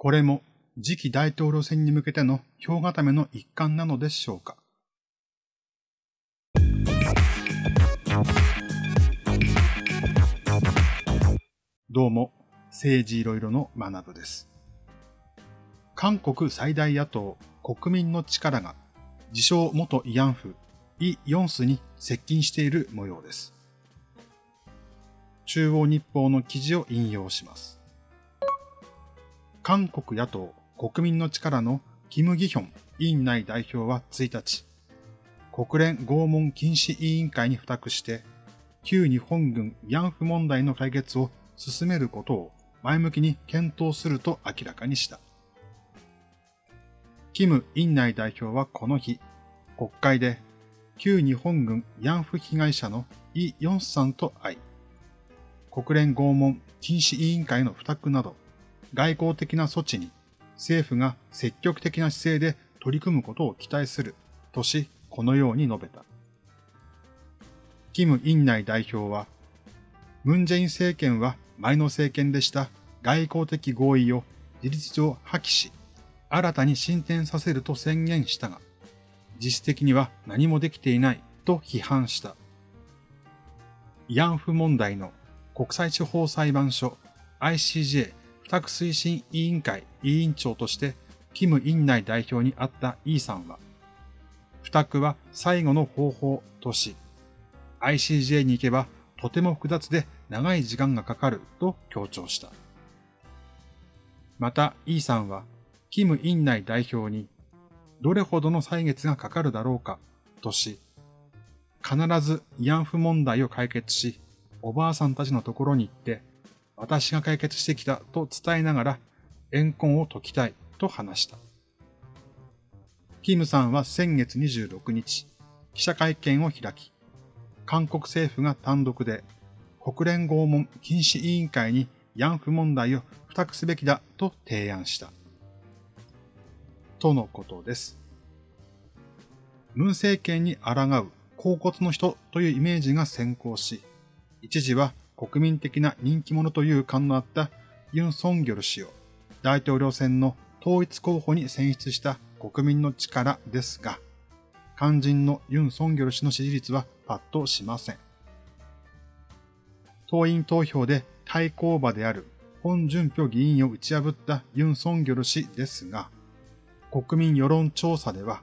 これも次期大統領選に向けての票固めの一環なのでしょうか。どうも、政治いろいろの学部です。韓国最大野党国民の力が自称元慰安婦イ・ヨンスに接近している模様です。中央日報の記事を引用します。韓国野党国民の力のキム・ギヒョン委員内代表は1日、国連拷問禁止委員会に付託して、旧日本軍慰安婦問題の解決を進めることを前向きに検討すると明らかにした。キム・イン内代表はこの日、国会で旧日本軍慰安婦被害者のイ・ヨンスさんと会い、国連拷問禁止委員会の付託など、外交的な措置に政府が積極的な姿勢で取り組むことを期待するとし、このように述べた。キム・イン内代表は、ムン・ジェイン政権は前の政権でした外交的合意を事実上破棄し、新たに進展させると宣言したが、実質的には何もできていないと批判した。慰安婦問題の国際地方裁判所 ICJ 付託推進委員会委員長としてキム・イン内代表に会ったイーさんは、付託は最後の方法とし、ICJ に行けばとても複雑で長い時間がかかると強調した。また、イーさんは、キム・イン内代表にどれほどの歳月がかかるだろうか、とし、必ず慰安婦問題を解決し、おばあさんたちのところに行って、私が解決してきたと伝えながら、怨恨を解きたいと話した。キムさんは先月26日、記者会見を開き、韓国政府が単独で国連拷問禁止委員会に慰安婦問題を付託すべきだと提案した。とのことです。ムン政権に抗う甲骨の人というイメージが先行し、一時は国民的な人気者という感のあったユン・ソンギョル氏を大統領選の統一候補に選出した国民の力ですが、肝心のユン・ソンギョル氏の支持率はパッとしません。党員投票で対抗馬である本順票議員を打ち破ったユン・ソンギョル氏ですが、国民世論調査では、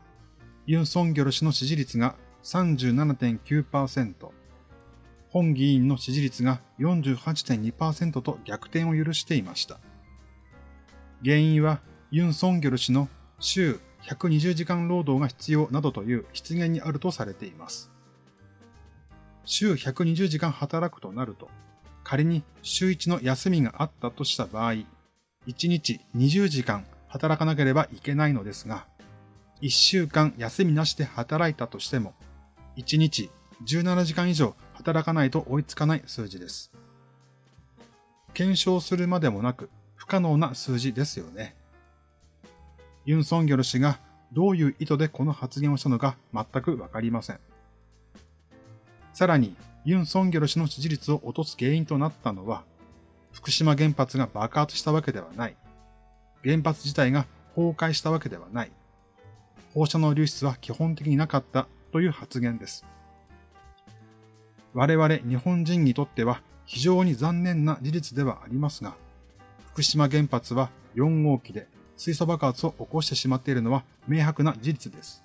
ユン・ソンギョル氏の支持率が37.9%、本議員の支持率が48.2%と逆転を許していました。原因はユン・ソンギョル氏の週120時間労働が必要などという失言にあるとされています。週120時間働くとなると、仮に週1の休みがあったとした場合、1日20時間働かなければいけないのですが、1週間休みなしで働いたとしても、1日17時間以上働かないと追いつかない数字です。検証するまでもなく不可能な数字ですよね。ユン・ソンギョル氏がどういう意図でこの発言をしたのか全くわかりません。さらに、ユン・ソンギョル氏の支持率を落とす原因となったのは、福島原発が爆発したわけではない。原発自体が崩壊したわけではない。放射能流出は基本的になかったという発言です。我々日本人にとっては非常に残念な事実ではありますが、福島原発は4号機で水素爆発を起こしてしまっているのは明白な事実です。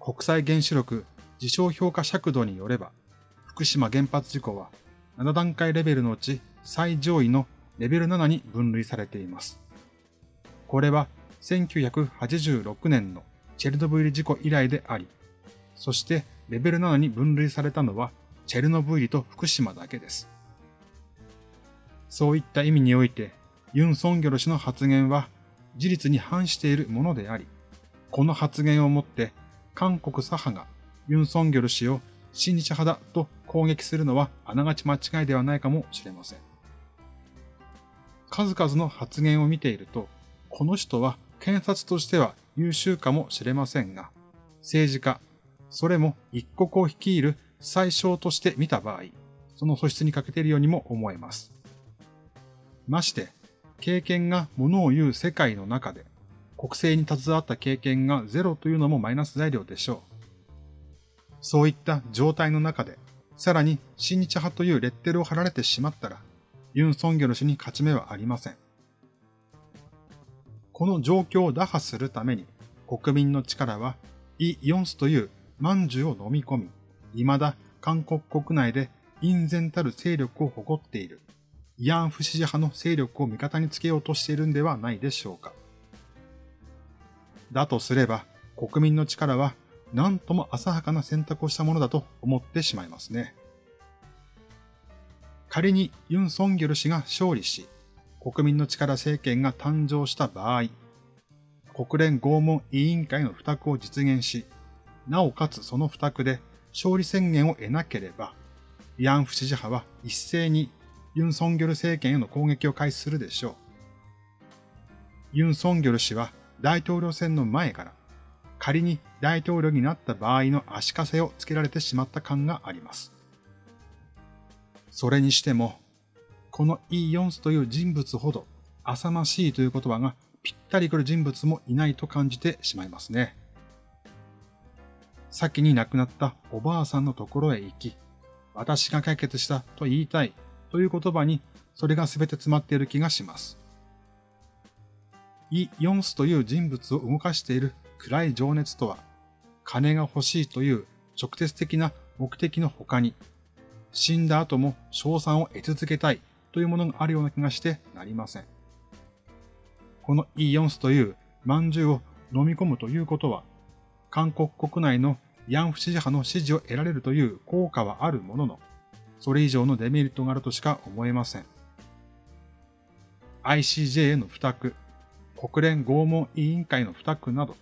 国際原子力事象評価尺度によれば、福島原発事故は7段階レベルのうち最上位のレベル7に分類されています。これは1986年のチェルノブイリ事故以来であり、そしてレベル7に分類されたのはチェルノブイリと福島だけです。そういった意味において、ユン・ソンギョル氏の発言は事実に反しているものであり、この発言をもって韓国左派がユン・ソンギョル氏を親日派だと攻撃するのはあながち間違いではないかもしれません。数々の発言を見ていると、この人は検察としては優秀かもしれませんが、政治家、それも一国を率いる最小として見た場合、その素質に欠けているようにも思えます。まして、経験がものを言う世界の中で、国政に携わった経験がゼロというのもマイナス材料でしょう。そういった状態の中で、さらに親日派というレッテルを貼られてしまったら、ユン・ソンギョル氏に勝ち目はありません。この状況を打破するために、国民の力は、イ・ヨンスという万獣を飲み込み、未だ韓国国内で隠然たる勢力を誇っている、慰安婦支持派の勢力を味方につけようとしているんではないでしょうか。だとすれば、国民の力は何とも浅はかな選択をしたものだと思ってしまいますね。仮にユン・ソンギョル氏が勝利し、国民の力政権が誕生した場合、国連拷問委員会の付託を実現し、なおかつその付託で勝利宣言を得なければ、慰安婦支持派は一斉にユン・ソンギョル政権への攻撃を開始するでしょう。ユン・ソンギョル氏は大統領選の前から仮に大統領になった場合の足かせをつけられてしまった感があります。それにしても、このイ・ヨンスという人物ほど浅ましいという言葉がぴったりくる人物もいないと感じてしまいますね。先に亡くなったおばあさんのところへ行き、私が解決したと言いたいという言葉にそれが全て詰まっている気がします。イ・ヨンスという人物を動かしている暗い情熱とは、金が欲しいという直接的な目的の他に、死んだ後も賞賛を得続けたいというものがあるような気がしてなりません。このイ・ヨンスという饅頭を飲み込むということは、韓国国内のヤンフ支持派の支持を得られるという効果はあるものの、それ以上のデメリットがあるとしか思えません。ICJ への付託、国連拷問委員会の付託など、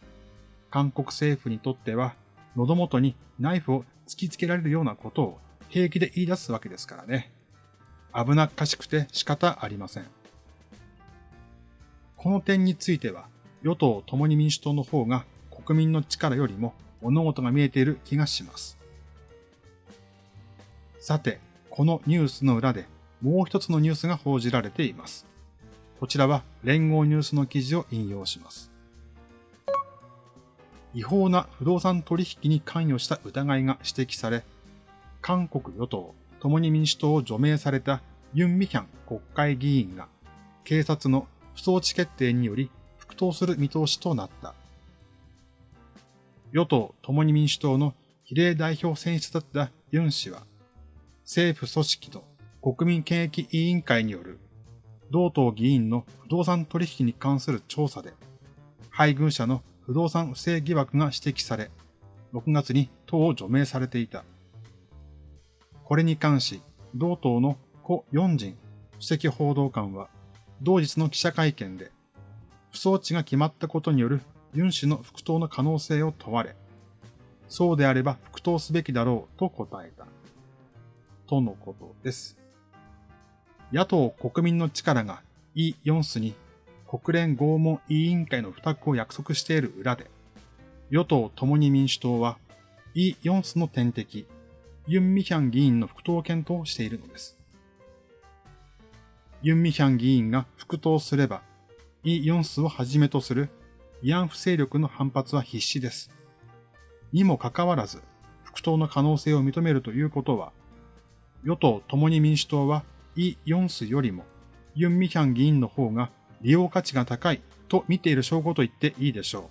韓国政府にとっては、喉元にナイフを突きつけられるようなことを平気で言い出すわけですからね。危なっかしくて仕方ありません。この点については、与党共に民主党の方が国民の力よりも物事が見えている気がします。さて、このニュースの裏でもう一つのニュースが報じられています。こちらは連合ニュースの記事を引用します。違法な不動産取引に関与した疑いが指摘され、韓国与党共に民主党を除名されたユン・ミヒャン国会議員が警察の不装置決定により復党する見通しとなった。与党共に民主党の比例代表選出だったユン氏は、政府組織の国民権益委員会による同党議員の不動産取引に関する調査で、配偶者の不動産不正疑惑が指摘され、6月に党を除名されていた。これに関し、同党の故四人主席報道官は、同日の記者会見で、不装置が決まったことによるユン氏の復党の可能性を問われ、そうであれば復党すべきだろうと答えた。とのことです。野党国民の力がイ・ヨンスに国連拷問委員会の付託を約束している裏で、与党共に民主党は、イ・ヨンスの天敵、ユン・ミヒャン議員の復党検討しているのです。ユン・ミヒャン議員が復党すれば、イ・ヨンスをはじめとする慰安婦勢力の反発は必至です。にもかかわらず、復党の可能性を認めるということは、与党共に民主党はイ・ヨンスよりもユン・ミヒャン議員の方が利用価値が高いと見ている証拠と言っていいでしょう。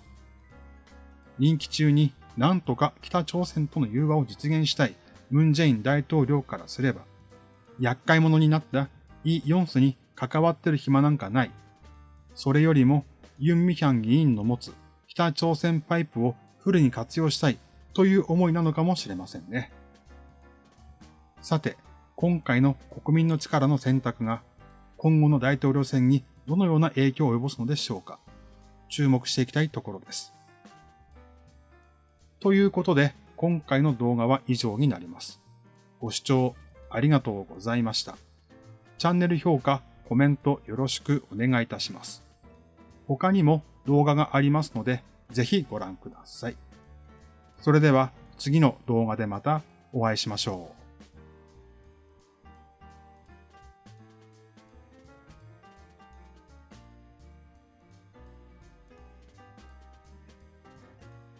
任期中に何とか北朝鮮との融和を実現したいムン・ジェイン大統領からすれば、厄介者になったイ・ヨンスに関わってる暇なんかない。それよりもユン・ミヒャン議員の持つ北朝鮮パイプをフルに活用したいという思いなのかもしれませんね。さて、今回の国民の力の選択が今後の大統領選にどのような影響を及ぼすのでしょうか注目していきたいところです。ということで、今回の動画は以上になります。ご視聴ありがとうございました。チャンネル評価、コメントよろしくお願いいたします。他にも動画がありますので、ぜひご覧ください。それでは次の動画でまたお会いしましょう。